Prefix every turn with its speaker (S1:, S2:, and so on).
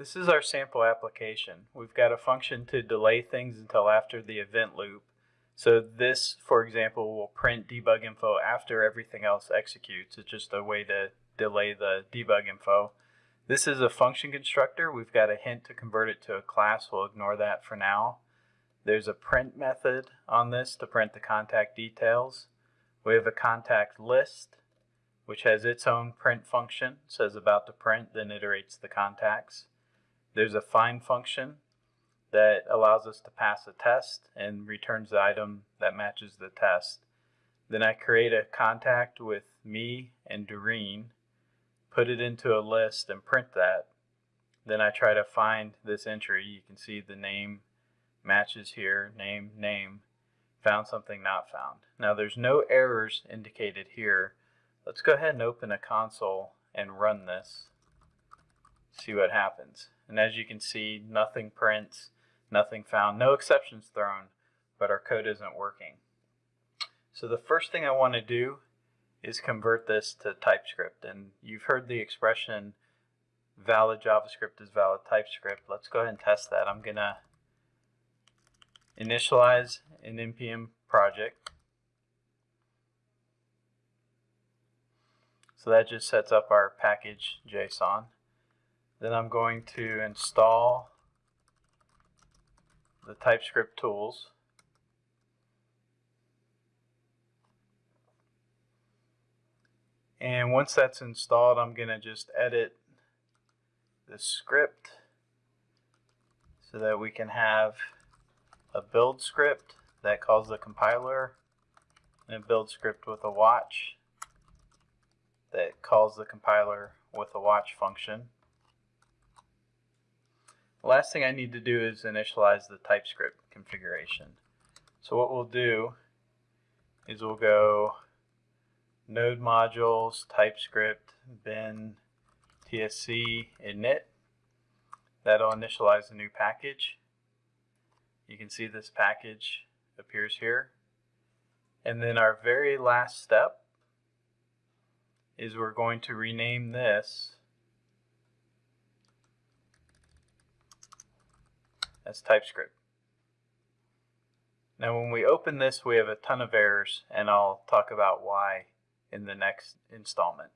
S1: This is our sample application. We've got a function to delay things until after the event loop. So this, for example, will print debug info after everything else executes. It's just a way to delay the debug info. This is a function constructor. We've got a hint to convert it to a class. We'll ignore that for now. There's a print method on this to print the contact details. We have a contact list, which has its own print function. Says about to print, then iterates the contacts. There's a find function that allows us to pass a test and returns the item that matches the test. Then I create a contact with me and Doreen, put it into a list and print that. Then I try to find this entry. You can see the name matches here, name, name, found something not found. Now there's no errors indicated here. Let's go ahead and open a console and run this, see what happens. And as you can see, nothing prints, nothing found, no exceptions thrown, but our code isn't working. So the first thing I want to do is convert this to TypeScript. And you've heard the expression valid JavaScript is valid TypeScript. Let's go ahead and test that. I'm going to initialize an npm project. So that just sets up our package JSON. Then I'm going to install the TypeScript tools. And once that's installed, I'm going to just edit the script so that we can have a build script that calls the compiler and a build script with a watch that calls the compiler with a watch function. The last thing I need to do is initialize the TypeScript configuration. So what we'll do is we'll go node modules, TypeScript, bin, tsc, init. That'll initialize a new package. You can see this package appears here. And then our very last step is we're going to rename this as TypeScript. Now when we open this we have a ton of errors and I'll talk about why in the next installment.